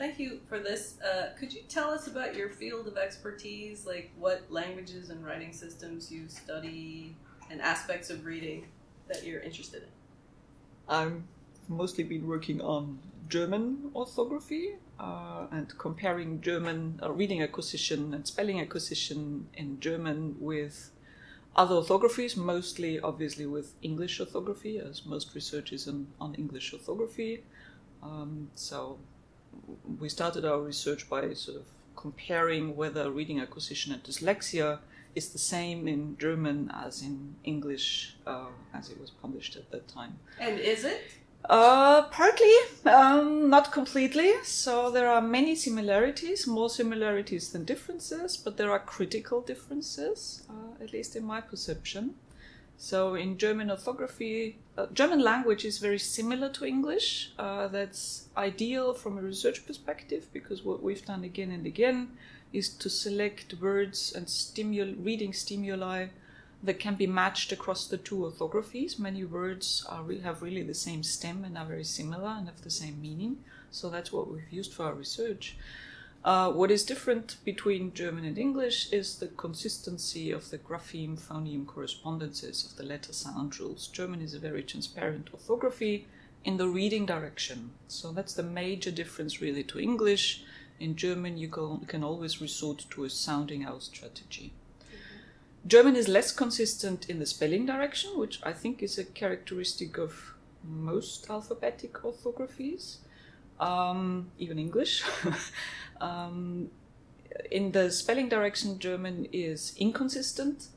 Thank you for this. Uh, could you tell us about your field of expertise, like what languages and writing systems you study and aspects of reading that you're interested in? I've mostly been working on German orthography uh, and comparing German uh, reading acquisition and spelling acquisition in German with other orthographies, mostly obviously with English orthography, as most research is on, on English orthography. Um, so we started our research by sort of comparing whether reading acquisition and dyslexia is the same in German as in English uh, as it was published at that time. And is it? Uh, partly, um, not completely. So there are many similarities, more similarities than differences, but there are critical differences, uh, at least in my perception. So in German orthography, uh, German language is very similar to English. Uh, that's ideal from a research perspective because what we've done again and again is to select words and stimul- reading stimuli that can be matched across the two orthographies. Many words are, have really the same stem and are very similar and have the same meaning. So that's what we've used for our research. Uh, what is different between German and English is the consistency of the grapheme phoneme correspondences of the letter sound rules. German is a very transparent orthography in the reading direction. So that's the major difference really to English. In German, you can, can always resort to a sounding out strategy. German is less consistent in the spelling direction, which I think is a characteristic of most alphabetic orthographies, um, even English. um, in the spelling direction, German is inconsistent.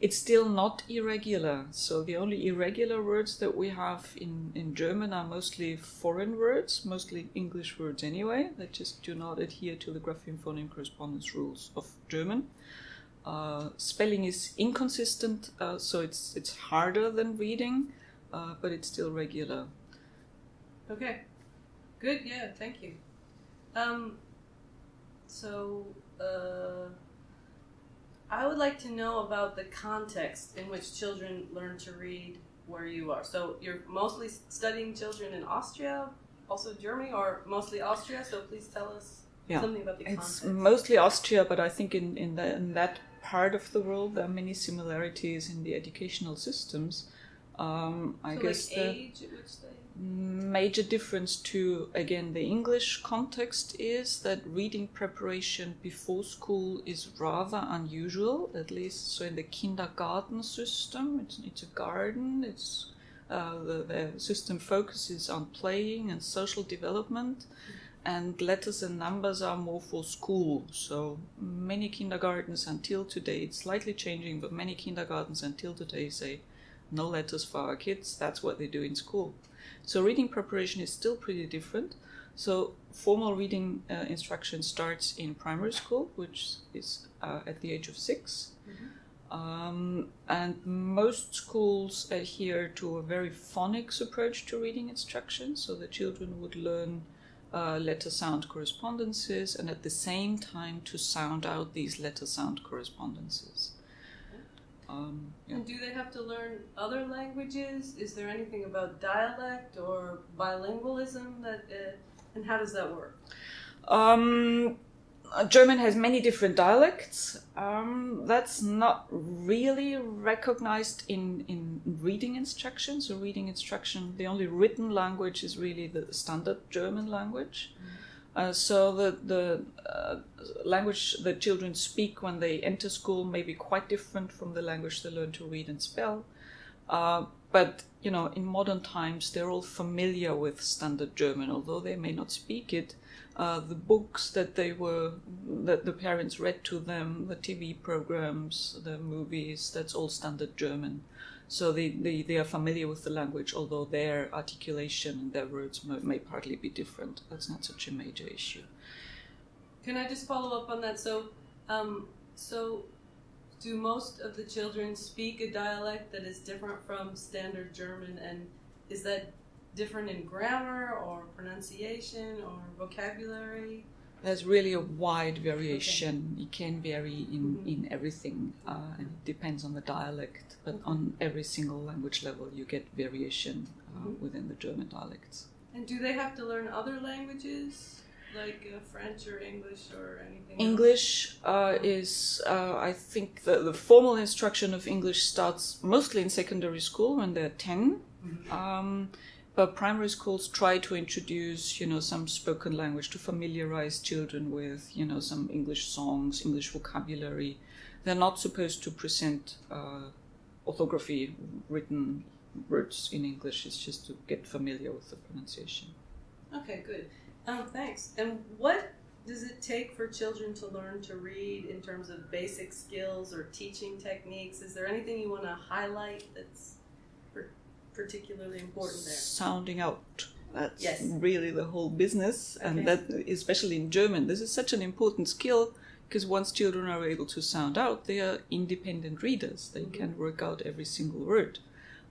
It's still not irregular. So the only irregular words that we have in, in German are mostly foreign words, mostly English words anyway, that just do not adhere to the grapheme phoneme correspondence rules of German. Uh, spelling is inconsistent, uh, so it's it's harder than reading, uh, but it's still regular. Okay, good. Yeah, thank you. Um, so uh, I would like to know about the context in which children learn to read where you are. So you're mostly studying children in Austria, also Germany, or mostly Austria. So please tell us Yeah. something about the context. It's mostly Austria, but I think in in, the, in that part of the world there are many similarities in the educational systems. Um, I so guess like the age at which they. Major difference to again the English context is that reading preparation before school is rather unusual, at least so in the kindergarten system. It's it's a garden. It's uh, the, the system focuses on playing and social development, and letters and numbers are more for school. So many kindergartens until today, it's slightly changing, but many kindergartens until today say no letters for our kids. That's what they do in school. So reading preparation is still pretty different. So formal reading uh, instruction starts in primary school, which is uh, at the age of 6 Um, and most schools adhere to a very phonics approach to reading instruction. So the children would learn uh, letter sound correspondences and at the same time to sound out these letter sound correspondences. Um, yeah. And do they have to learn other languages? Is there anything about dialect or bilingualism that, uh, and how does that work? Um, German has many different dialects. Um, that's not really recognized in, in reading instruction. So, reading instruction, the only written language is really the standard German language. Uh, so, the, the uh, language that children speak when they enter school may be quite different from the language they learn to read and spell. Uh, but you know, in modern times, they're all familiar with standard German, although they may not speak it. Uh, the books that they were that the parents read to them, the TV programs, the movies, that's all standard German. So they, they, they are familiar with the language, although their articulation and their words may, may partly be different. That's not such a major issue. Can I just follow up on that? So, um, so do most of the children speak a dialect that is different from standard German, and is that different in grammar or pronunciation or vocabulary? There's really a wide variation. It can vary in, Mhm. in everything, uh, and it depends on the dialect. But on every single language level, you get variation uh, Mhm. within the German dialects. And do they have to learn other languages? like uh, French or English or anything? English uh, is, uh, I think, the, the formal instruction of English starts mostly in secondary school when they're 10. Um, but primary schools try to introduce, you know, some spoken language to familiarize children with, you know, some English songs, English vocabulary. They're not supposed to present uh, orthography, written words in English. It's just to get familiar with the pronunciation. Okay, good. Um, thanks. And what does it take for children to learn to read in terms of basic skills or teaching techniques? Is there anything you want to highlight that's particularly important there? sounding out. That's Yes. really the whole business, Okay. and that especially in German, this is such an important skill because once children are able to sound out, they are independent readers. They mm-hmm. can work out every single word,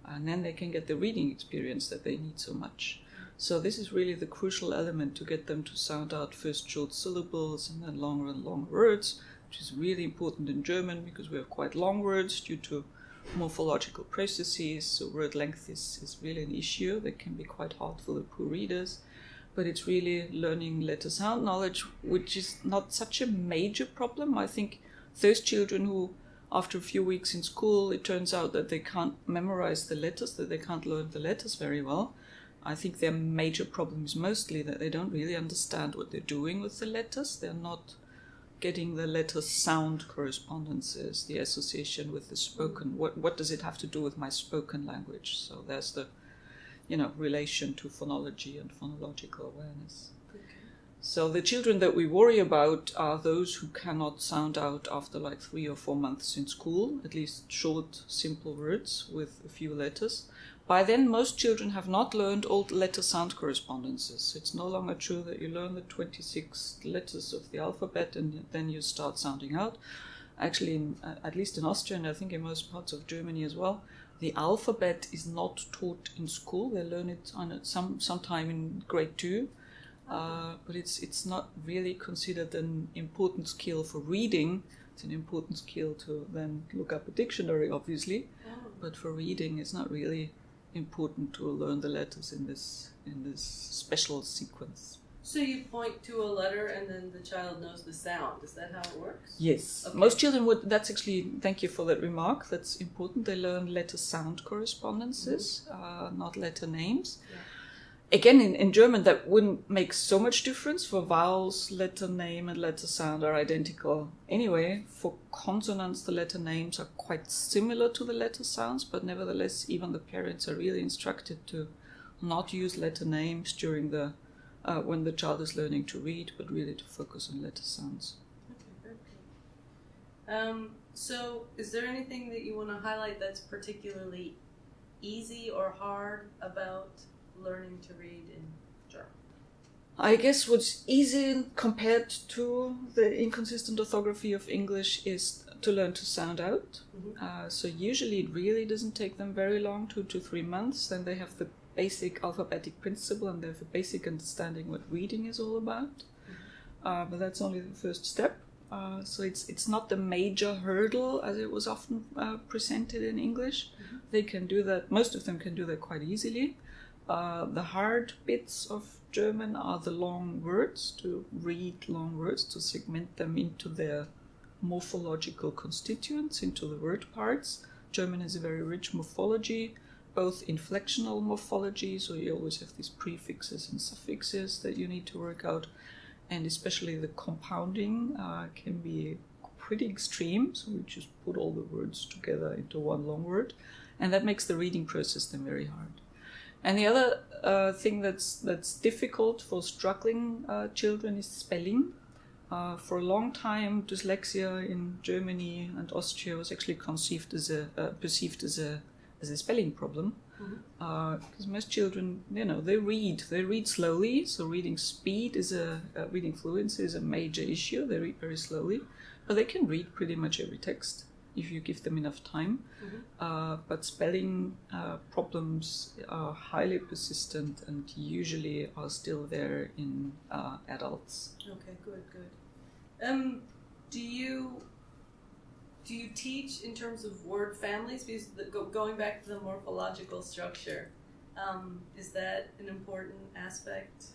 and then they can get the reading experience that they need so much. So this is really the crucial element to get them to sound out first short syllables and then longer and longer words, which is really important in German because we have quite long words due to morphological processes. So word length is, is really an issue that can be quite hard for the poor readers. But it's really learning letter sound knowledge, which is not such a major problem. I think those children who, after a few weeks in school, it turns out that they can't memorize the letters, that they can't learn the letters very well. I think their major problem is mostly that they don't really understand what they're doing with the letters. They're not getting the letter sound correspondences, the association with the spoken. What what does it have to do with my spoken language? So there's the, you know, relation to phonology and phonological awareness. So the children that we worry about are those who cannot sound out after like three or four months in school, at least short, simple words with a few letters. By then, most children have not learned all letter sound correspondences. It's no longer true that you learn the 26 letters of the alphabet and then you start sounding out. Actually, in, uh, at least in Austria and I think in most parts of Germany as well, the alphabet is not taught in school. They learn it on some sometime in grade two, uh, but it's it's not really considered an important skill for reading. It's an important skill to then look up a dictionary, obviously, Oh, but for reading, it's not really important to learn the letters in this in this special sequence. So you point to a letter and then the child knows the sound. Is that how it works? Yes. Okay. Most children would. That's actually. Thank you for that remark. That's important. They learn letter sound correspondences, uh, not letter names. Yeah. Again, in, in German, that wouldn't make so much difference. For vowels, letter name and letter sound are identical anyway. For consonants, the letter names are quite similar to the letter sounds, but nevertheless, even the parents are really instructed to not use letter names during the uh, when the child is learning to read, but really to focus on letter sounds. Okay, good. Um, so, is there anything that you want to highlight that's particularly easy or hard about learning to read in German? I guess what's easy compared to the inconsistent orthography of English is to learn to sound out. Mhm. Uh, so usually it really doesn't take them very long, two to three months. Then they have the basic alphabetic principle and they have a basic understanding what reading is all about. Uh, but that's only the first step. Uh, so it's it's not the major hurdle as it was often uh, presented in English. They can do that. Most of them can do that quite easily. Uh, the hard bits of German are the long words, to read long words, to segment them into their morphological constituents, into the word parts. German has a very rich morphology, both inflectional morphology, so you always have these prefixes and suffixes that you need to work out, and especially the compounding uh, can be pretty extreme, so we just put all the words together into one long word, and that makes the reading process then very hard. And the other uh, thing that's that's difficult for struggling uh, children is spelling. Uh, for a long time, dyslexia in Germany and Austria was actually conceived as a uh, perceived as a as a spelling problem, because most children, you know, they read they read slowly. So reading speed is a uh, reading fluency is a major issue. They read very slowly, but they can read pretty much every text if you give them enough time. Uh, but spelling uh, problems are highly persistent and usually are still there in uh, adults. Okay, good, good. Um, do you do you teach in terms of word families? Because the, go, going back to the morphological structure, um, is that an important aspect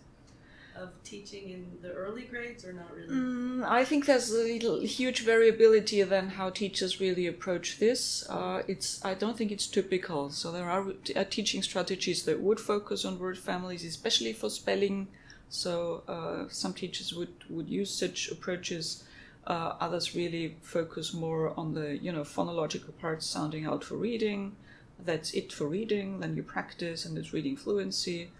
of teaching in the early grades, or not really? Mm, I think there's a little, huge variability then how teachers really approach this. Uh, it's I don't think it's typical. So there are uh, teaching strategies that would focus on word families, especially for spelling. So uh, some teachers would would use such approaches. Uh, others really focus more on the you know phonological parts, sounding out for reading. That's it for reading. Then you practice, and it's reading fluency.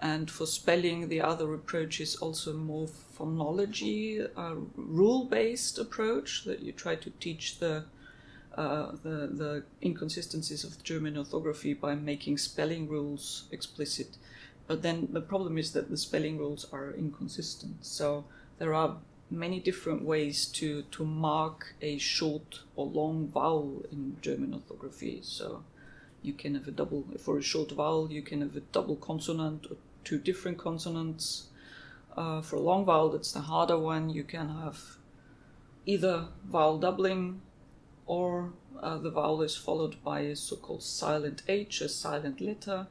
And for spelling, the other approach is also more phonology, uh, rule-based approach that you try to teach the, uh, the the inconsistencies of German orthography by making spelling rules explicit. But then the problem is that the spelling rules are inconsistent. So there are many different ways to to mark a short or long vowel in German orthography. So you can have a double for a short vowel you can have a double consonant or two different consonants uh, for a long vowel that's the harder one you can have either vowel doubling or uh, the vowel is followed by a so-called silent h a silent letter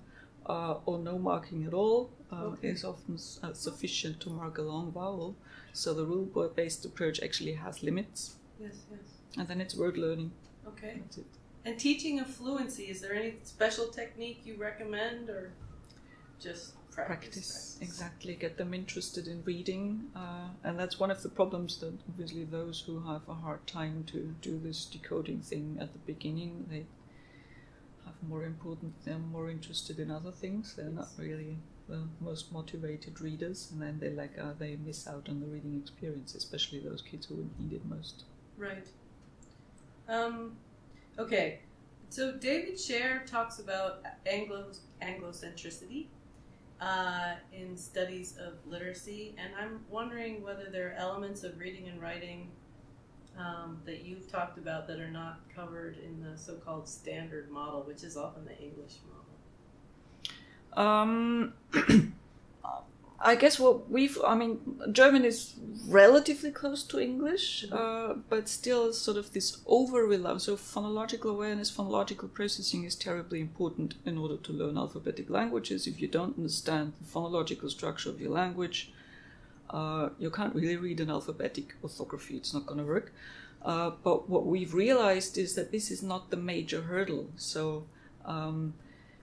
uh, or no marking at all uh, Okay. is often uh, sufficient to mark a long vowel so the rule-based approach actually has limits Yes, yes. and then it's word learning Okay. that's it And teaching of fluency, is there any special technique you recommend, or just practice? practice exactly get them interested in reading uh, and that's one of the problems that obviously those who have a hard time to do this decoding thing at the beginning they have more important they're more interested in other things they're not really the most motivated readers and then they like uh, they miss out on the reading experience especially those kids who would need it most Right. Um, okay. So David Share talks about Anglo Anglocentricity uh, in studies of literacy, and I'm wondering whether there are elements of reading and writing um, that you've talked about that are not covered in the so-called standard model, which is often the English model. Um, I guess what we've, I mean, German is relatively close to English, uh, but still sort of this over reliance. So phonological awareness, phonological processing is terribly important in order to learn alphabetic languages. If you don't understand the phonological structure of your language, uh, you can't really read an alphabetic orthography. It's not going to work. Uh, but what we've realized is that this is not the major hurdle. So um,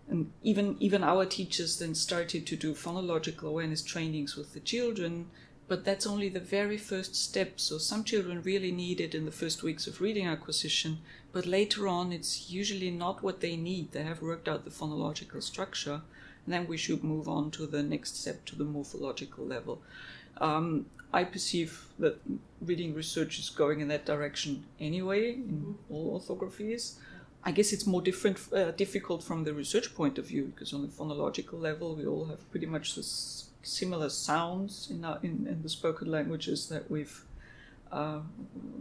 and even even our teachers then started to do phonological awareness trainings with the children but that's only the very first step. So some children really need it in the first weeks of reading acquisition but later on it's usually not what they need. They have worked out the phonological structure and then we should move on to the next step to the morphological level. Um, i perceive that reading research is going in that direction anyway in all orthographies I guess it's more different, uh, difficult from the research point of view because on the phonological level, we all have pretty much similar sounds in, our, in, in the spoken languages that we've uh,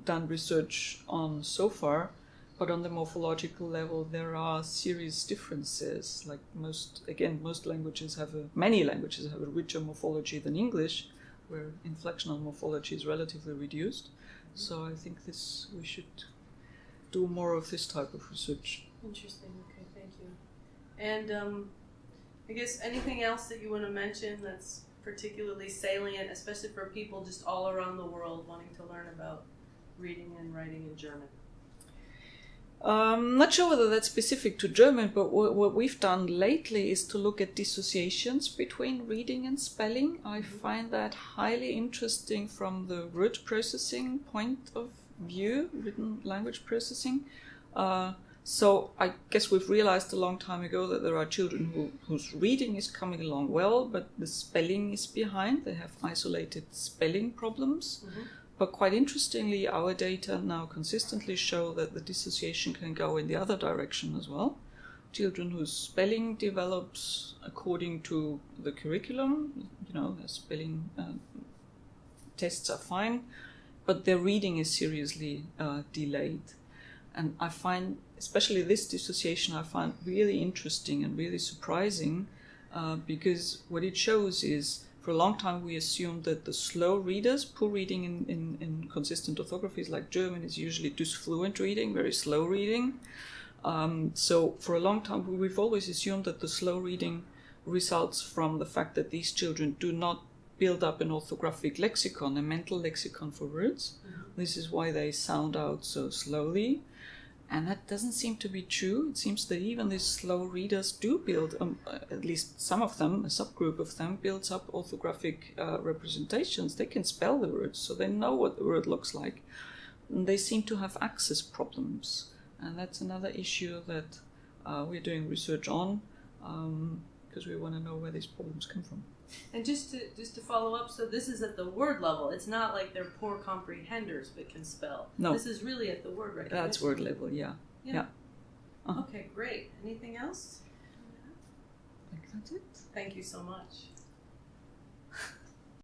done research on so far. But on the morphological level, there are serious differences. Like most, again, most languages have a, many languages have a richer morphology than English, where inflectional morphology is relatively reduced. So I think this we should do more of this type of research. Interesting. Okay, thank you. And um, I guess anything else that you want to mention that's particularly salient, especially for people just all around the world wanting to learn about reading and writing in German. Um, not sure whether that's specific to German, but what, what we've done lately is to look at dissociations between reading and spelling. I find that highly interesting from the word processing point of view, written language processing. Uh, so I guess we've realized a long time ago that there are children who, whose reading is coming along well, but the spelling is behind. They have isolated spelling problems. Mhm. But quite interestingly, our data now consistently show that the dissociation can go in the other direction as well. Children whose spelling develops according to the curriculum, you know, their spelling uh, tests are fine, but their reading is seriously uh, delayed. And I find, especially this dissociation, I find really interesting and really surprising uh, because what it shows is for a long time we assumed that the slow readers, poor reading in, in, in consistent orthographies like German is usually disfluent reading, very slow reading. Um, so for a long time we've always assumed that the slow reading results from the fact that these children do not build up an orthographic lexicon, a mental lexicon for words. This is why they sound out so slowly. And that doesn't seem to be true. It seems that even these slow readers do build, um, uh, at least some of them, a subgroup of them, builds up orthographic uh, representations. They can spell the words, so they know what the word looks like. And they seem to have access problems. And that's another issue that uh, we're doing research on because we want to know where these problems come from. And just to just to follow up, so this is at the word level. It's not like they're poor comprehenders but can spell. No. This is really at the word recognition. That's word level, yeah. Yeah. Uh-huh. Okay, great. Anything else? I think that's it. Thank you so much.